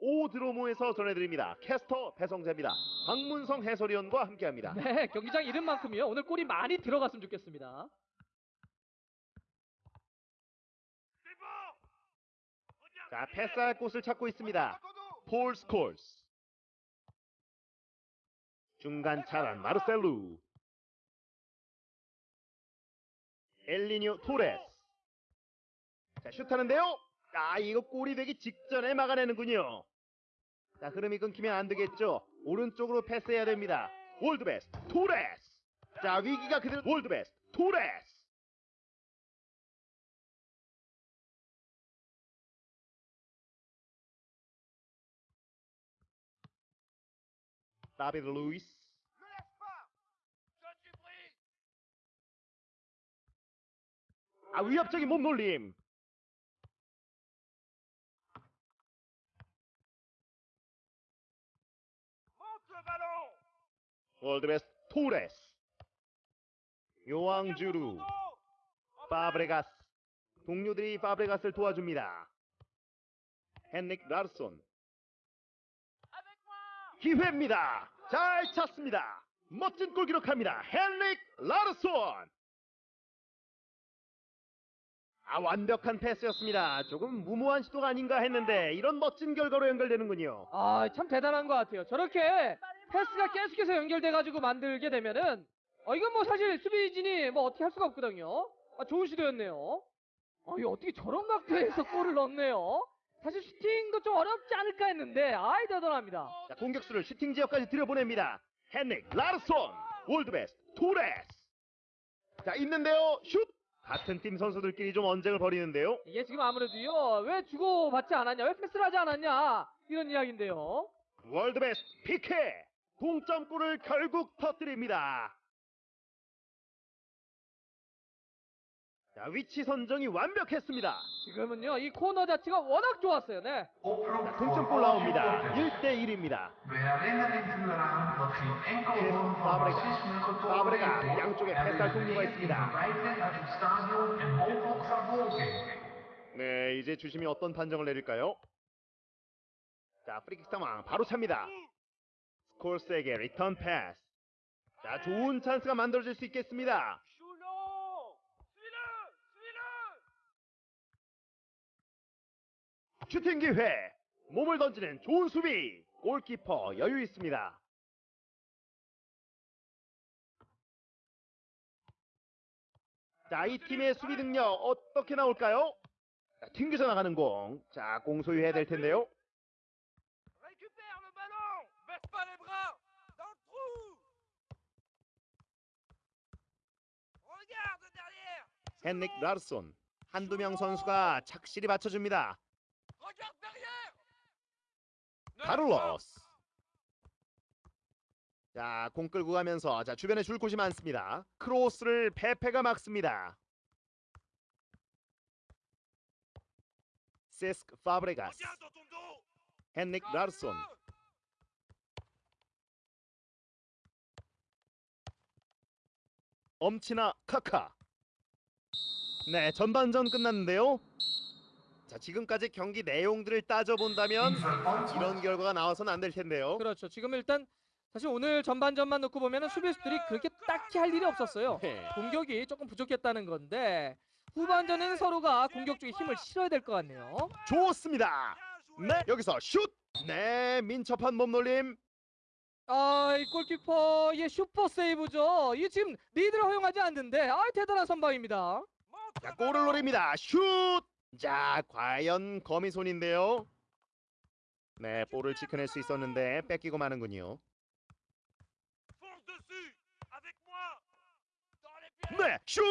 오드로모에서 전해드립니다. 캐스터 배성재입니다. 박문성 해설위원과 함께합니다. 네, 경기장 이름만큼이요. 오늘 골이 많이 들어갔으면 좋겠습니다. 자, 패스할 곳을 찾고 있습니다. 폴 스콜스. 중간 차단 마르셀루. 엘리니오 토레스. 자, 슛하는데요. 아, 이거 골이 되기 직전에 막아내는군요. 자, 흐름이 끊기면 안 되겠죠. 오른쪽으로 패스해야 됩니다. World Best 토레스. 자, 위기가 그대로 World Best 토레스. 다비드 루이스. 아, 위협적인 몸놀림. World Best 토레스. 요왕주루. 파브레가스. 동료들이 파브레가스를 도와줍니다. 헨릭 라르손. 기회입니다. 잘 찼습니다. 멋진 골 기록합니다. 헨릭 라르손. 아 완벽한 패스였습니다. 조금 무모한 시도가 아닌가 했는데 이런 멋진 결과로 연결되는군요. 아, 참 대단한 것 같아요. 저렇게 패스가 계속해서 연결돼가지고 만들게 되면은, 어, 이건 뭐 사실 수비진이 뭐 어떻게 할 수가 없거든요. 아, 좋은 시도였네요. 아, 이 어떻게 저런 각도에서 골을 넣네요. 사실 슈팅도 좀 어렵지 않을까 했는데, 아이, 대단합니다. 자, 공격수를 슈팅 지역까지 들여보냅니다. 헨릭 라르손. World Best 토레스. 자 있는데요. 슛. 같은 팀 선수들끼리 좀 언쟁을 벌이는데요. 이게 지금 아무래도요, 왜 주고받지 않았냐, 왜 패스를 하지 않았냐, 이런 이야기인데요. 월드베스트 피케. 동점골을 결국 터뜨립니다. 자, 위치 선정이 완벽했습니다. 지금은요, 이 코너 자체가 워낙 좋았어요, 네. 자, 동점골 나옵니다. 1대1입니다. We herinneren u eraan dat geen enkel vorm van Fabregas. racisme getoond Fabregas, werd 양쪽에 we 동료가 있습니다. 네, 이제 주심이 어떤 판정을 내릴까요? 자, 프리킥 상황 바로 찹니다. 스콜스에게 리턴 패스. 자, 좋은 찬스가 만들어질 수 있겠습니다. 슈팅 기회. 몸을 던지는 좋은 수비. 골키퍼 여유 있습니다. 자, 이 팀의 수비 능력 어떻게 나올까요? 자, 튕겨져 나가는 공. 자, 공 소유해야 될 텐데요. 헨릭 라르손. 한두 명 선수가 착실히 받쳐줍니다. 카를로스. 자, 공 끌고 가면서 자, 주변에 줄 곳이 많습니다. 크로스를 페페가 막습니다. 세스크 파브레가스. 헨릭 라르손. 엄치나 카카. 네, 전반전 끝났는데요. 자, 지금까지 경기 내용들을 따져본다면 이런 결과가 나와서는 안 될 텐데요. 그렇죠. 지금 일단 사실 오늘 전반전만 놓고 보면은 수비수들이 그렇게 딱히 할 일이 없었어요. 네. 공격이 조금 부족했다는 건데 후반전에는 서로가 공격 쪽에 힘을 실어야 될 것 같네요. 좋습니다. 네, 여기서 슛. 네, 민첩한 몸놀림. 아, 이 골키퍼의 슈퍼 세이브죠. 이 지금 리드를 허용하지 않는데 아, 대단한 선방입니다. 자, 골을 노립니다. 슛. 자, 과연 거미손인데요. 네, 볼을 지켜낼 수 있었는데 뺏기고 마는군요. 네, 슛.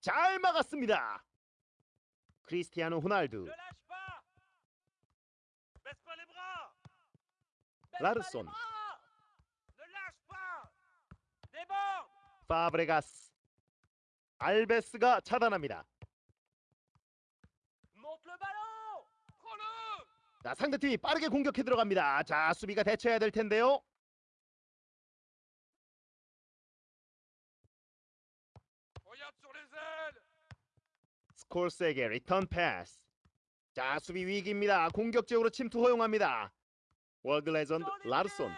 잘 막았습니다. 크리스티아노 호날두. Déborde 파브레가스. 알베스가 차단합니다. 자, 상대팀이 빠르게 공격해 들어갑니다. 자, 수비가 대처해야 될 텐데요. 스콜스에게 리턴 패스. 자, 수비 위기입니다. 공격 지역으로 침투 허용합니다. World Legend 라르손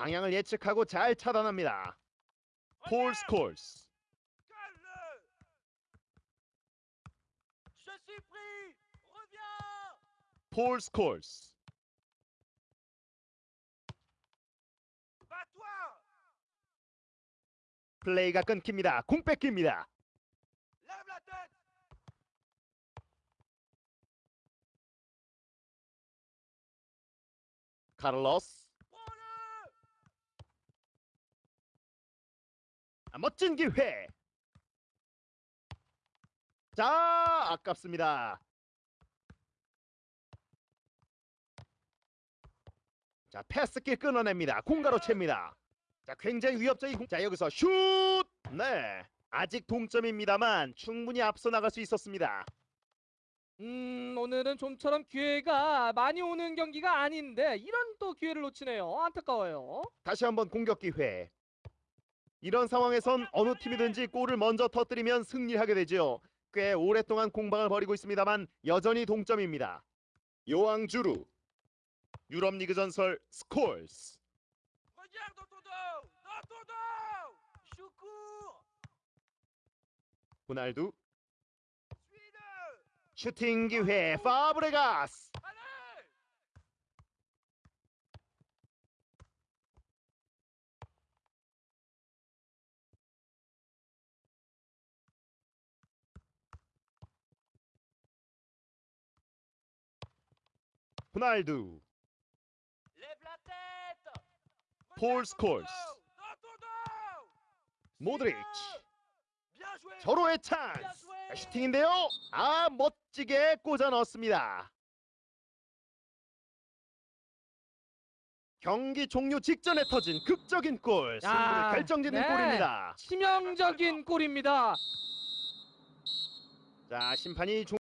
방향을 예측하고 잘 차단합니다. 폴 스콜스 폴 스콜스 플레이가 끊깁니다. 공 뺏깁니다. 카를로스 Prends-le 아, 멋진 기회. 자, 아깝습니다. 자, 패스길 끊어냅니다. 공가로 챕니다. 자, 굉장히 위협적인 공. 자, 여기서 슛! 네. 아직 동점입니다만 충분히 앞서 나갈 수 있었습니다. 음, 오늘은 좀처럼 기회가 많이 오는 경기가 아닌데 이런 또 기회를 놓치네요. 안타까워요. 다시 한번 공격 기회. 이런 상황에선 어느 팀이든지 골을 먼저 터뜨리면 승리하게 되죠. 꽤 오랫동안 공방을 벌이고 있습니다만 여전히 동점입니다. 요왕 주루 유럽 리그 전설 스콜스 호날두 슈팅 기회 파브레가스 Dans ton dos 모드리치. 절호의 찬스. 자, 슈팅인데요. 아 멋지게 꽂아 넣었습니다. 경기 종료 직전에 터진 극적인 골. 승부를 야, 결정짓는 네. 골입니다. 치명적인 골입니다. 자 심판이 종...